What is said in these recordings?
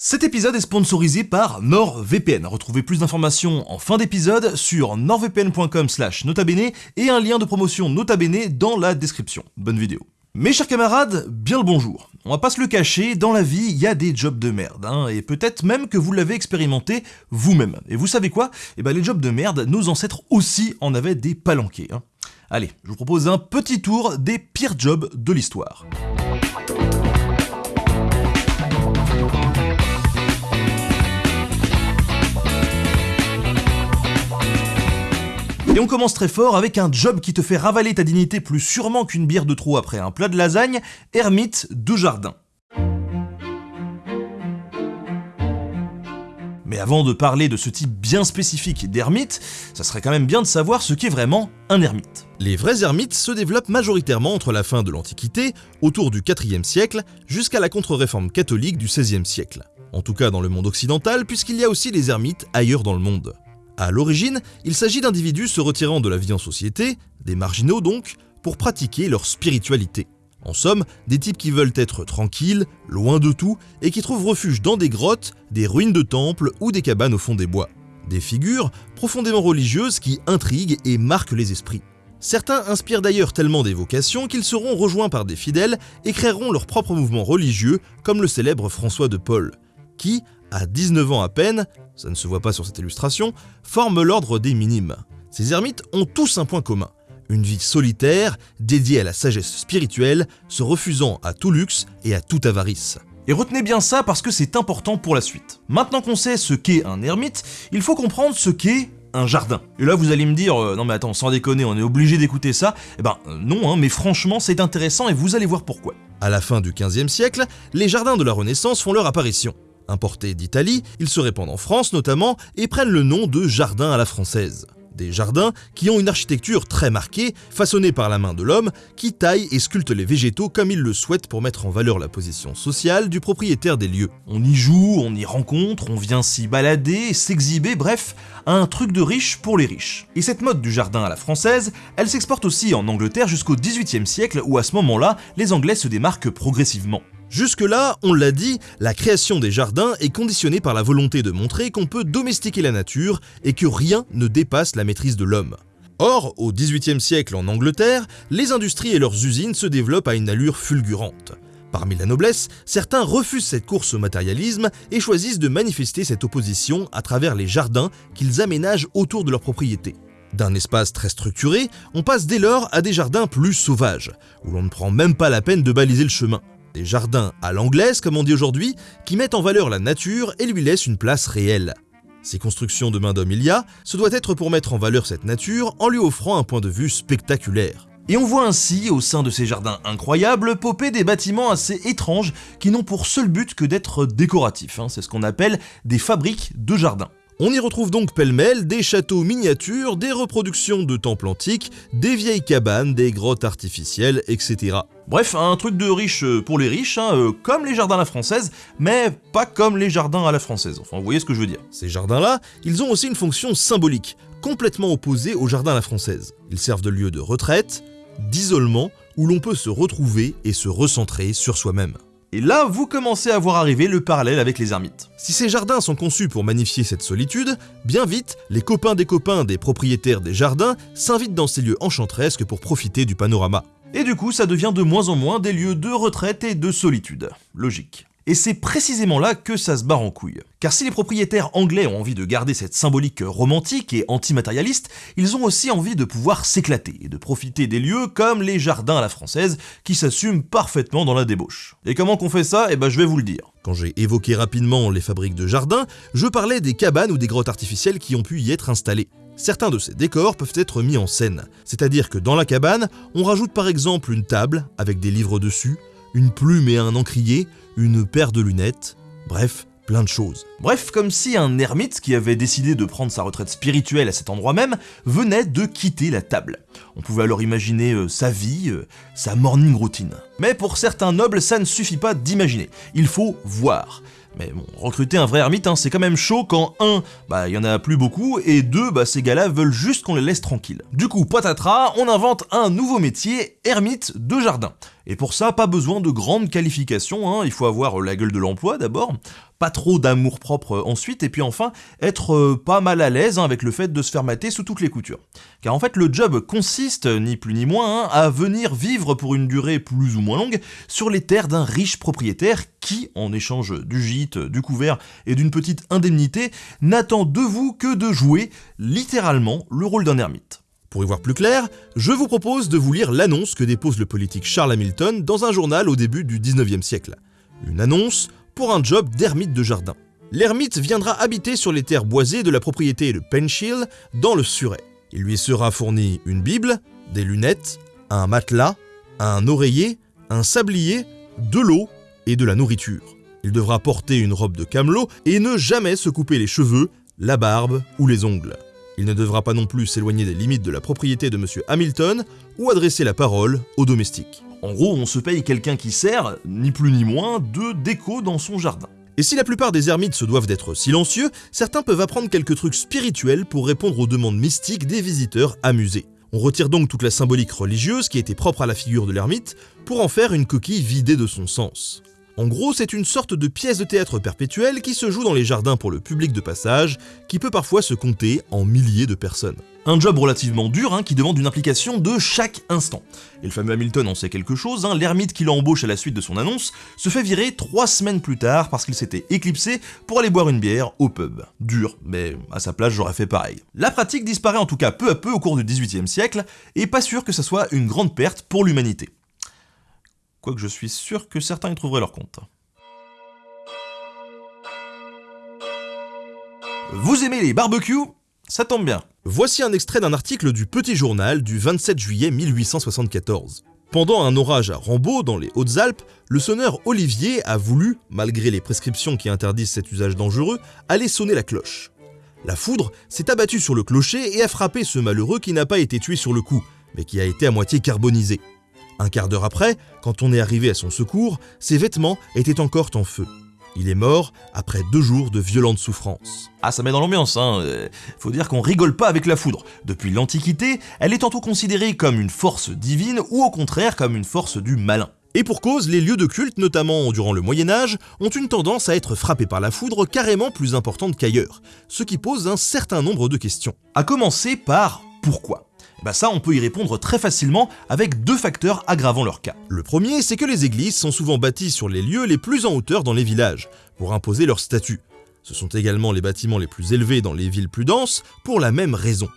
Cet épisode est sponsorisé par NordVPN. Retrouvez plus d'informations en fin d'épisode sur nordvpn.com slash notabene et un lien de promotion notabene dans la description. Bonne vidéo. Mes chers camarades, bien le bonjour. On va pas se le cacher, dans la vie, il y a des jobs de merde, hein, et peut-être même que vous l'avez expérimenté vous-même. Et vous savez quoi? Eh ben les jobs de merde, nos ancêtres aussi en avaient des palanqués. Hein. Allez, je vous propose un petit tour des pires jobs de l'histoire. Et on commence très fort avec un job qui te fait ravaler ta dignité plus sûrement qu'une bière de trop après un plat de lasagne, ermite de jardin. Mais avant de parler de ce type bien spécifique d'ermite, ça serait quand même bien de savoir ce qu'est vraiment un ermite. Les vrais ermites se développent majoritairement entre la fin de l'Antiquité, autour du IVe siècle, jusqu'à la contre-réforme catholique du XVIe siècle. En tout cas dans le monde occidental, puisqu'il y a aussi les ermites ailleurs dans le monde. À l'origine, il s'agit d'individus se retirant de la vie en société, des marginaux donc, pour pratiquer leur spiritualité. En somme, des types qui veulent être tranquilles, loin de tout, et qui trouvent refuge dans des grottes, des ruines de temples ou des cabanes au fond des bois. Des figures profondément religieuses qui intriguent et marquent les esprits. Certains inspirent d'ailleurs tellement des vocations qu'ils seront rejoints par des fidèles et créeront leur propre mouvement religieux, comme le célèbre François de Paul, qui, à 19 ans à peine, ça ne se voit pas sur cette illustration, forment l'ordre des minimes. Ces ermites ont tous un point commun, une vie solitaire, dédiée à la sagesse spirituelle, se refusant à tout luxe et à toute avarice. Et retenez bien ça parce que c'est important pour la suite. Maintenant qu'on sait ce qu'est un ermite, il faut comprendre ce qu'est un jardin. Et là vous allez me dire, euh, non mais attends, sans déconner, on est obligé d'écouter ça. Eh ben euh, non, hein, mais franchement c'est intéressant et vous allez voir pourquoi. À la fin du 15e siècle, les jardins de la Renaissance font leur apparition. Importés d'Italie, ils se répandent en France notamment et prennent le nom de jardins à la française. Des jardins qui ont une architecture très marquée, façonnée par la main de l'homme, qui taille et sculpte les végétaux comme il le souhaite pour mettre en valeur la position sociale du propriétaire des lieux. On y joue, on y rencontre, on vient s'y balader, s'exhiber, bref, un truc de riche pour les riches. Et cette mode du jardin à la française, elle s'exporte aussi en Angleterre jusqu'au XVIIIe siècle où à ce moment-là, les Anglais se démarquent progressivement. Jusque-là, on l'a dit, la création des jardins est conditionnée par la volonté de montrer qu'on peut domestiquer la nature et que rien ne dépasse la maîtrise de l'homme. Or, au XVIIIe siècle en Angleterre, les industries et leurs usines se développent à une allure fulgurante. Parmi la noblesse, certains refusent cette course au matérialisme et choisissent de manifester cette opposition à travers les jardins qu'ils aménagent autour de leur propriété. D'un espace très structuré, on passe dès lors à des jardins plus sauvages, où l'on ne prend même pas la peine de baliser le chemin. Des jardins à l'anglaise, comme on dit aujourd'hui, qui mettent en valeur la nature et lui laissent une place réelle. Ces constructions de main d'homme il y a, ce doit être pour mettre en valeur cette nature en lui offrant un point de vue spectaculaire. Et on voit ainsi, au sein de ces jardins incroyables, popper des bâtiments assez étranges qui n'ont pour seul but que d'être décoratifs. Hein. C'est ce qu'on appelle des fabriques de jardins. On y retrouve donc pêle-mêle des châteaux miniatures, des reproductions de temples antiques, des vieilles cabanes, des grottes artificielles, etc. Bref, un truc de riche euh, pour les riches, hein, euh, comme les jardins à la française, mais pas comme les jardins à la française. Enfin, vous voyez ce que je veux dire. Ces jardins-là, ils ont aussi une fonction symbolique, complètement opposée aux jardins à la française. Ils servent de lieu de retraite, d'isolement, où l'on peut se retrouver et se recentrer sur soi-même. Et là, vous commencez à voir arriver le parallèle avec les ermites. Si ces jardins sont conçus pour magnifier cette solitude, bien vite, les copains des copains des propriétaires des jardins s'invitent dans ces lieux enchantresques pour profiter du panorama. Et du coup, ça devient de moins en moins des lieux de retraite et de solitude. Logique. Et c'est précisément là que ça se barre en couille. Car si les propriétaires anglais ont envie de garder cette symbolique romantique et antimatérialiste, ils ont aussi envie de pouvoir s'éclater et de profiter des lieux comme les jardins à la française qui s'assument parfaitement dans la débauche. Et comment qu'on fait ça? Eh ben je vais vous le dire. Quand j'ai évoqué rapidement les fabriques de jardins, je parlais des cabanes ou des grottes artificielles qui ont pu y être installées. Certains de ces décors peuvent être mis en scène, c'est-à-dire que dans la cabane, on rajoute par exemple une table avec des livres dessus, une plume et un encrier, une paire de lunettes, bref, plein de choses. Bref, comme si un ermite qui avait décidé de prendre sa retraite spirituelle à cet endroit même venait de quitter la table. On pouvait alors imaginer euh, sa vie, euh, sa morning routine. Mais pour certains nobles, ça ne suffit pas d'imaginer, il faut voir. Mais bon, recruter un vrai ermite, hein, c'est quand même chaud quand un, bah il y en a plus beaucoup, et deux, bah ces gars-là veulent juste qu'on les laisse tranquilles. Du coup, patatras, on invente un nouveau métier, ermite de jardin. Et pour ça, pas besoin de grandes qualifications, hein, il faut avoir la gueule de l'emploi d'abord. Pas trop d'amour propre ensuite, et puis enfin être pas mal à l'aise hein, avec le fait de se faire mater sous toutes les coutures. Car en fait le job consiste, ni plus ni moins, hein, à venir vivre pour une durée plus ou moins longue sur les terres d'un riche propriétaire qui, en échange du gîte, du couvert et d'une petite indemnité, n'attend de vous que de jouer littéralement le rôle d'un ermite. Pour y voir plus clair, je vous propose de vous lire l'annonce que dépose le politique Charles Hamilton dans un journal au début du 19e siècle. Une annonce pour un job d'ermite de jardin. L'ermite viendra habiter sur les terres boisées de la propriété de Penshill dans le Surrey. Il lui sera fourni une Bible, des lunettes, un matelas, un oreiller, un sablier, de l'eau et de la nourriture. Il devra porter une robe de camelot et ne jamais se couper les cheveux, la barbe ou les ongles. Il ne devra pas non plus s'éloigner des limites de la propriété de M. Hamilton ou adresser la parole aux domestiques. En gros, on se paye quelqu'un qui sert, ni plus ni moins, de déco dans son jardin. Et si la plupart des ermites se doivent d'être silencieux, certains peuvent apprendre quelques trucs spirituels pour répondre aux demandes mystiques des visiteurs amusés. On retire donc toute la symbolique religieuse qui était propre à la figure de l'ermite pour en faire une coquille vidée de son sens. En gros, c'est une sorte de pièce de théâtre perpétuelle qui se joue dans les jardins pour le public de passage, qui peut parfois se compter en milliers de personnes. Un job relativement dur hein, qui demande une implication de chaque instant. Et le fameux Hamilton en sait quelque chose, hein, l'ermite qui l'embauche à la suite de son annonce se fait virer trois semaines plus tard parce qu'il s'était éclipsé pour aller boire une bière au pub. Dur, mais à sa place j'aurais fait pareil. La pratique disparaît en tout cas peu à peu au cours du 18e siècle, et pas sûr que ça soit une grande perte pour l'humanité quoique je suis sûr que certains y trouveraient leur compte. Vous aimez les barbecues? Ça tombe bien. Voici un extrait d'un article du Petit Journal du 27 juillet 1874. Pendant un orage à Rambaud, dans les Hautes-Alpes, le sonneur Olivier a voulu, malgré les prescriptions qui interdisent cet usage dangereux, aller sonner la cloche. La foudre s'est abattue sur le clocher et a frappé ce malheureux qui n'a pas été tué sur le coup, mais qui a été à moitié carbonisé. Un quart d'heure après, quand on est arrivé à son secours, ses vêtements étaient encore en feu. Il est mort après deux jours de violentes souffrances. Ah, ça met dans l'ambiance, hein. Euh, faut dire qu'on rigole pas avec la foudre. Depuis l'Antiquité, elle est tantôt considérée comme une force divine ou au contraire comme une force du malin. Et pour cause, les lieux de culte, notamment durant le Moyen Âge, ont une tendance à être frappés par la foudre carrément plus importante qu'ailleurs, ce qui pose un certain nombre de questions. À commencer par pourquoi? Bah ça, on peut y répondre très facilement avec deux facteurs aggravant leur cas. Le premier, c'est que les églises sont souvent bâties sur les lieux les plus en hauteur dans les villages, pour imposer leur statut. Ce sont également les bâtiments les plus élevés dans les villes plus denses, pour la même raison.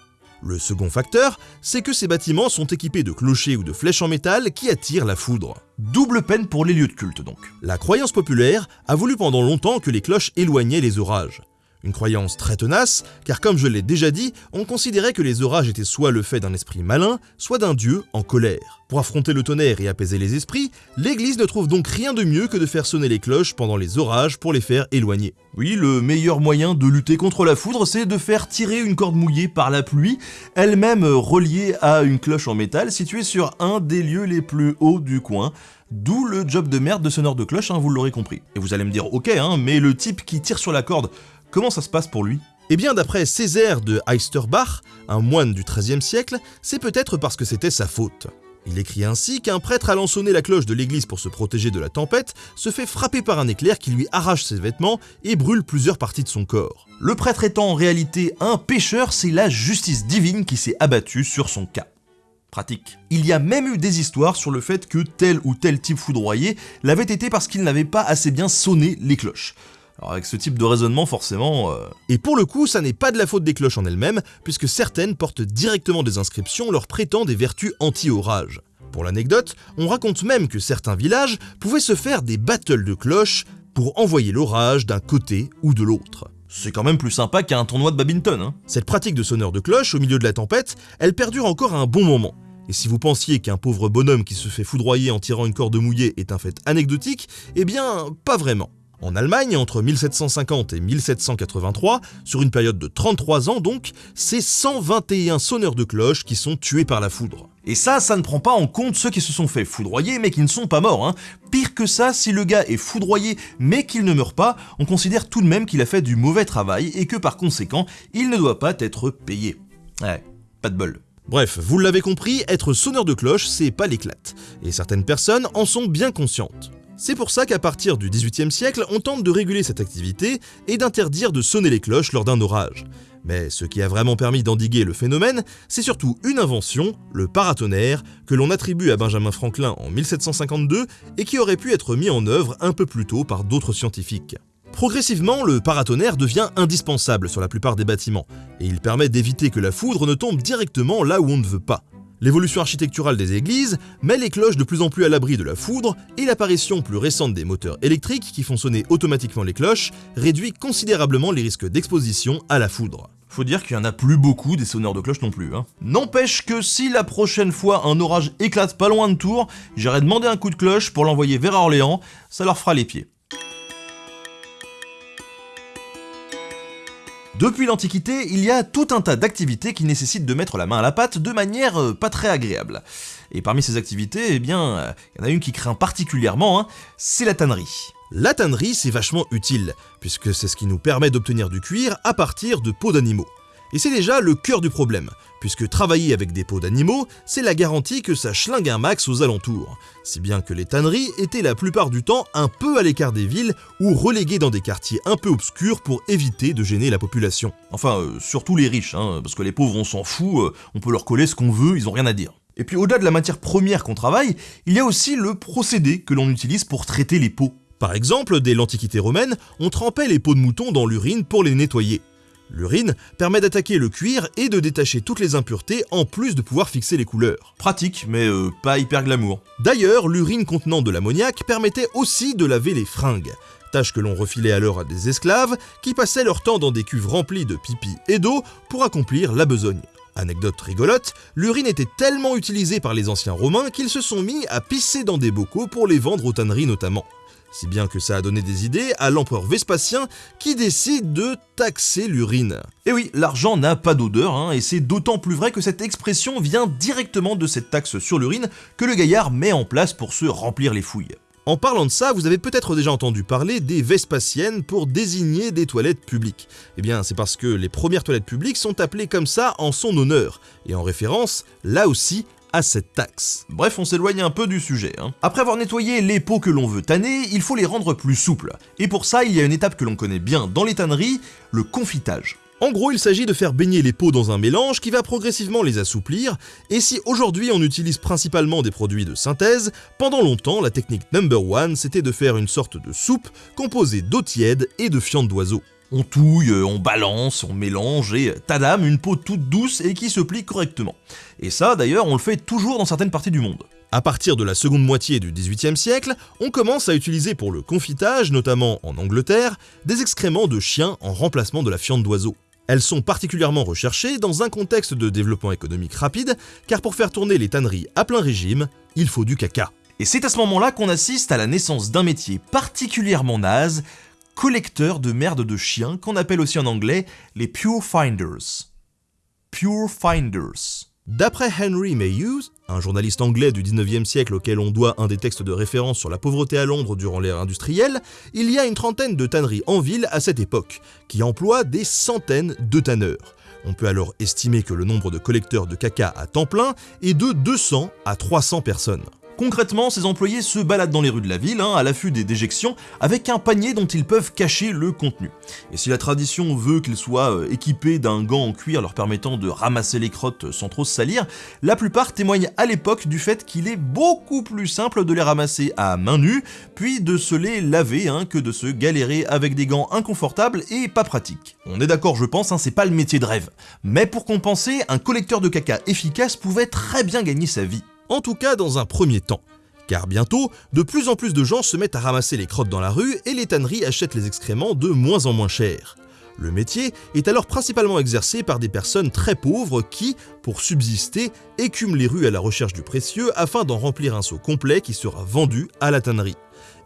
Le second facteur, c'est que ces bâtiments sont équipés de clochers ou de flèches en métal qui attirent la foudre. Double peine pour les lieux de culte donc. La croyance populaire a voulu pendant longtemps que les cloches éloignaient les orages. Une croyance très tenace, car comme je l'ai déjà dit, on considérait que les orages étaient soit le fait d'un esprit malin, soit d'un dieu en colère. Pour affronter le tonnerre et apaiser les esprits, l'Église ne trouve donc rien de mieux que de faire sonner les cloches pendant les orages pour les faire éloigner. Oui, le meilleur moyen de lutter contre la foudre, c'est de faire tirer une corde mouillée par la pluie, elle-même reliée à une cloche en métal située sur un des lieux les plus hauts du coin, D'où le job de merde de sonneur de cloche, hein, vous l'aurez compris. Et vous allez me dire, ok, hein, mais le type qui tire sur la corde Comment ça se passe pour lui? Eh bien, d'après Césaire de Heisterbach, un moine du XIIIe siècle, c'est peut-être parce que c'était sa faute. Il écrit ainsi qu'un prêtre allant sonner la cloche de l'église pour se protéger de la tempête se fait frapper par un éclair qui lui arrache ses vêtements et brûle plusieurs parties de son corps. Le prêtre étant en réalité un pécheur, c'est la justice divine qui s'est abattue sur son cas. Pratique. Il y a même eu des histoires sur le fait que tel ou tel type foudroyé l'avait été parce qu'il n'avait pas assez bien sonné les cloches. Alors avec ce type de raisonnement, forcément... Euh, Et pour le coup, ça n'est pas de la faute des cloches en elles-mêmes, puisque certaines portent directement des inscriptions leur prêtant des vertus anti-orage. Pour l'anecdote, on raconte même que certains villages pouvaient se faire des battles de cloches pour envoyer l'orage d'un côté ou de l'autre. C'est quand même plus sympa qu'un tournoi de badminton, hein Cette pratique de sonneur de cloche au milieu de la tempête, elle perdure encore un bon moment. Et si vous pensiez qu'un pauvre bonhomme qui se fait foudroyer en tirant une corde mouillée est un fait anecdotique, eh bien, pas vraiment. En Allemagne, entre 1750 et 1783, sur une période de 33 ans donc, c'est 121 sonneurs de cloches qui sont tués par la foudre. Et ça, ça ne prend pas en compte ceux qui se sont fait foudroyer mais qui ne sont pas morts. Hein. Pire que ça, si le gars est foudroyé mais qu'il ne meurt pas, on considère tout de même qu'il a fait du mauvais travail et que par conséquent, il ne doit pas être payé. Ouais, pas de bol. Bref, vous l'avez compris, être sonneur de cloche, c'est pas l'éclate. Et certaines personnes en sont bien conscientes. C'est pour ça qu'à partir du XVIIIe siècle, on tente de réguler cette activité et d'interdire de sonner les cloches lors d'un orage. Mais ce qui a vraiment permis d'endiguer le phénomène, c'est surtout une invention, le paratonnerre, que l'on attribue à Benjamin Franklin en 1752 et qui aurait pu être mis en œuvre un peu plus tôt par d'autres scientifiques. Progressivement, le paratonnerre devient indispensable sur la plupart des bâtiments, et il permet d'éviter que la foudre ne tombe directement là où on ne veut pas. L'évolution architecturale des églises met les cloches de plus en plus à l'abri de la foudre et l'apparition plus récente des moteurs électriques qui font sonner automatiquement les cloches réduit considérablement les risques d'exposition à la foudre. Faut dire qu'il y en a plus beaucoup des sonneurs de cloches non plus. Hein. N'empêche que si la prochaine fois un orage éclate pas loin de Tours, j'irai demander un coup de cloche pour l'envoyer vers Orléans, ça leur fera les pieds. Depuis l'Antiquité, il y a tout un tas d'activités qui nécessitent de mettre la main à la pâte de manière euh, pas très agréable. Et parmi ces activités, eh bien, euh, il y en a une qui craint particulièrement, hein, c'est la tannerie. La tannerie, c'est vachement utile, puisque c'est ce qui nous permet d'obtenir du cuir à partir de peaux d'animaux. Et c'est déjà le cœur du problème, puisque travailler avec des peaux d'animaux, c'est la garantie que ça schlingue un max aux alentours, si bien que les tanneries étaient la plupart du temps un peu à l'écart des villes ou reléguées dans des quartiers un peu obscurs pour éviter de gêner la population. Enfin, euh, surtout les riches, hein, parce que les pauvres on s'en fout, euh, on peut leur coller ce qu'on veut, ils ont rien à dire. Et puis au-delà de la matière première qu'on travaille, il y a aussi le procédé que l'on utilise pour traiter les peaux. Par exemple, dès l'Antiquité romaine, on trempait les peaux de mouton dans l'urine pour les nettoyer. L'urine permet d'attaquer le cuir et de détacher toutes les impuretés en plus de pouvoir fixer les couleurs. Pratique, mais euh, pas hyper glamour. D'ailleurs, l'urine contenant de l'ammoniac permettait aussi de laver les fringues, tâche que l'on refilait alors à des esclaves qui passaient leur temps dans des cuves remplies de pipi et d'eau pour accomplir la besogne. Anecdote rigolote, l'urine était tellement utilisée par les anciens romains qu'ils se sont mis à pisser dans des bocaux pour les vendre aux tanneries notamment. Si bien que ça a donné des idées à l'empereur Vespasien qui décide de taxer l'urine. Et oui, l'argent n'a pas d'odeur, hein, et c'est d'autant plus vrai que cette expression vient directement de cette taxe sur l'urine que le gaillard met en place pour se remplir les fouilles. En parlant de ça, vous avez peut-être déjà entendu parler des Vespasiennes pour désigner des toilettes publiques. Eh bien, c'est parce que les premières toilettes publiques sont appelées comme ça en son honneur, et en référence, là aussi, à cette taxe. Bref, on s'éloigne un peu du sujet. Hein. Après avoir nettoyé les peaux que l'on veut tanner, il faut les rendre plus souples. Et pour ça, il y a une étape que l'on connaît bien dans les tanneries, le confitage. En gros, il s'agit de faire baigner les peaux dans un mélange qui va progressivement les assouplir, et si aujourd'hui on utilise principalement des produits de synthèse, pendant longtemps la technique number one c'était de faire une sorte de soupe composée d'eau tiède et de fientes d'oiseaux. On touille, on balance, on mélange et tadam, une peau toute douce et qui se plie correctement. Et ça d'ailleurs on le fait toujours dans certaines parties du monde. À partir de la seconde moitié du XVIIIe siècle, on commence à utiliser pour le confitage, notamment en Angleterre, des excréments de chiens en remplacement de la fiente d'oiseau. Elles sont particulièrement recherchées dans un contexte de développement économique rapide, car pour faire tourner les tanneries à plein régime, il faut du caca. Et c'est à ce moment-là qu'on assiste à la naissance d'un métier particulièrement naze, collecteur de merde de chiens qu'on appelle aussi en anglais les Pure Finders. Pure Finders. D'après Henry Mayhew, un journaliste anglais du 19e siècle auquel on doit un des textes de référence sur la pauvreté à Londres durant l'ère industrielle, il y a une trentaine de tanneries en ville à cette époque, qui emploient des centaines de tanneurs. On peut alors estimer que le nombre de collecteurs de caca à temps plein est de 200 à 300 personnes. Concrètement, ces employés se baladent dans les rues de la ville, hein, à l'affût des déjections, avec un panier dont ils peuvent cacher le contenu. Et si la tradition veut qu'ils soient euh, équipés d'un gant en cuir leur permettant de ramasser les crottes sans trop se salir, la plupart témoignent à l'époque du fait qu'il est beaucoup plus simple de les ramasser à main nue, puis de se les laver hein, que de se galérer avec des gants inconfortables et pas pratiques. On est d'accord je pense, hein, c'est pas le métier de rêve. Mais pour compenser, un collecteur de caca efficace pouvait très bien gagner sa vie en tout cas dans un premier temps. Car bientôt, de plus en plus de gens se mettent à ramasser les crottes dans la rue et les tanneries achètent les excréments de moins en moins cher. Le métier est alors principalement exercé par des personnes très pauvres qui, pour subsister, écument les rues à la recherche du précieux afin d'en remplir un seau complet qui sera vendu à la tannerie.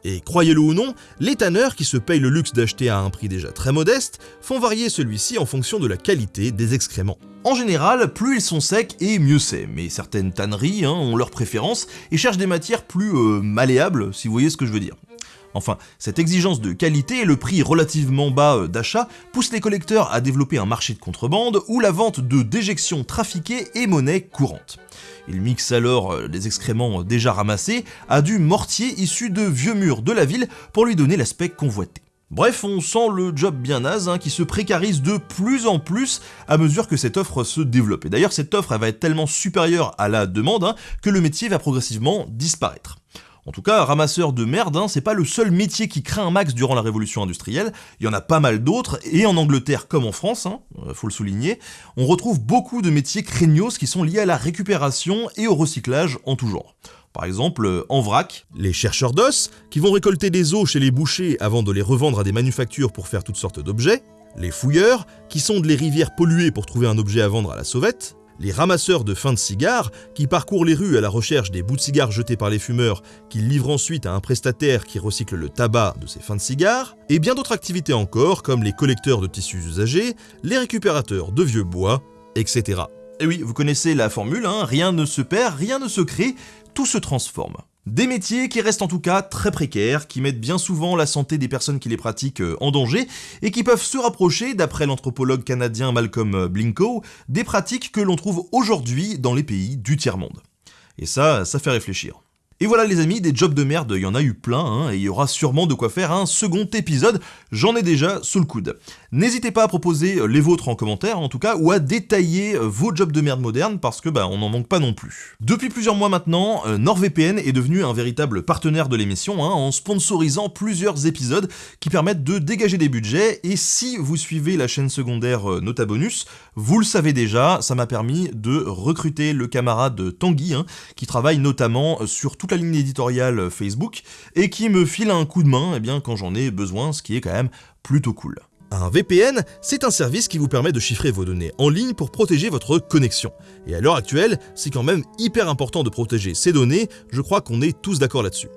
Et croyez-le ou non, les tanneurs qui se payent le luxe d'acheter à un prix déjà très modeste font varier celui-ci en fonction de la qualité des excréments. En général, plus ils sont secs et mieux c'est, mais certaines tanneries hein, ont leurs préférences et cherchent des matières plus euh, malléables, si vous voyez ce que je veux dire. Enfin, cette exigence de qualité et le prix relativement bas euh, d'achat poussent les collecteurs à développer un marché de contrebande où la vente de déjections trafiquées est monnaie courante. Ils mixent alors euh, les excréments déjà ramassés à du mortier issu de vieux murs de la ville pour lui donner l'aspect convoité. Bref, on sent le job bien naze hein, qui se précarise de plus en plus à mesure que cette offre se développe. Et d'ailleurs, cette offre va être tellement supérieure à la demande hein, que le métier va progressivement disparaître. En tout cas, ramasseur de merde, hein, c'est pas le seul métier qui craint un max durant la révolution industrielle, il y en a pas mal d'autres, et en Angleterre comme en France, euh, faut le souligner, on retrouve beaucoup de métiers craignos qui sont liés à la récupération et au recyclage en tout genre. Par exemple, en vrac, les chercheurs d'os, qui vont récolter des os chez les bouchers avant de les revendre à des manufactures pour faire toutes sortes d'objets, les fouilleurs, qui sondent les rivières polluées pour trouver un objet à vendre à la sauvette, les ramasseurs de fins de cigares, qui parcourent les rues à la recherche des bouts de cigares jetés par les fumeurs, qu'ils livrent ensuite à un prestataire qui recycle le tabac de ces fins de cigares, et bien d'autres activités encore, comme les collecteurs de tissus usagés, les récupérateurs de vieux bois, etc. Et oui, vous connaissez la formule, hein, rien ne se perd, rien ne se crée, tout se transforme. Des métiers qui restent en tout cas très précaires, qui mettent bien souvent la santé des personnes qui les pratiquent euh, en danger, et qui peuvent se rapprocher, d'après l'anthropologue canadien Malcolm euh, Blinko, des pratiques que l'on trouve aujourd'hui dans les pays du tiers-monde. Et ça, ça fait réfléchir. Et voilà les amis, des jobs de merde, il y en a eu plein, hein, et il y aura sûrement de quoi faire un second épisode, j'en ai déjà sous le coude. N'hésitez pas à proposer euh, les vôtres en commentaire en tout cas, ou à détailler euh, vos jobs de merde modernes, parce que bah on n'en manque pas non plus. Depuis plusieurs mois maintenant, euh, NordVPN est devenu un véritable partenaire de l'émission, hein, en sponsorisant plusieurs épisodes qui permettent de dégager des budgets, et si vous suivez la chaîne secondaire Nota Bonus, vous le savez déjà, ça m'a permis de recruter le camarade Tanguy, hein, qui travaille notamment sur la ligne éditoriale Facebook, et qui me file un coup de main eh bien, quand j'en ai besoin, ce qui est quand même plutôt cool. Un VPN, c'est un service qui vous permet de chiffrer vos données en ligne pour protéger votre connexion. Et à l'heure actuelle, c'est quand même hyper important de protéger ces données, je crois qu'on est tous d'accord là-dessus.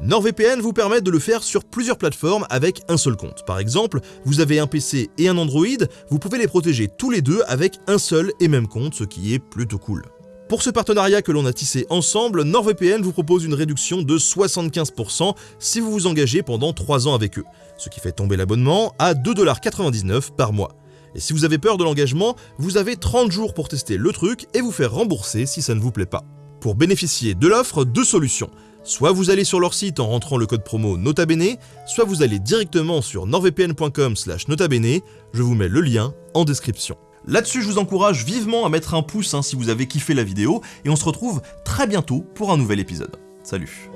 NordVPN vous permet de le faire sur plusieurs plateformes avec un seul compte. Par exemple, vous avez un PC et un Android, vous pouvez les protéger tous les deux avec un seul et même compte, ce qui est plutôt cool. Pour ce partenariat que l'on a tissé ensemble, NordVPN vous propose une réduction de 75% si vous vous engagez pendant 3 ans avec eux, ce qui fait tomber l'abonnement à 2,99$ par mois. Et si vous avez peur de l'engagement, vous avez 30 jours pour tester le truc et vous faire rembourser si ça ne vous plaît pas. Pour bénéficier de l'offre, deux solutions. Soit vous allez sur leur site en rentrant le code promo NOTABENE, soit vous allez directement sur nordvpn.com notabene, je vous mets le lien en description. Là-dessus, je vous encourage vivement à mettre un pouce hein, si vous avez kiffé la vidéo, et on se retrouve très bientôt pour un nouvel épisode. Salut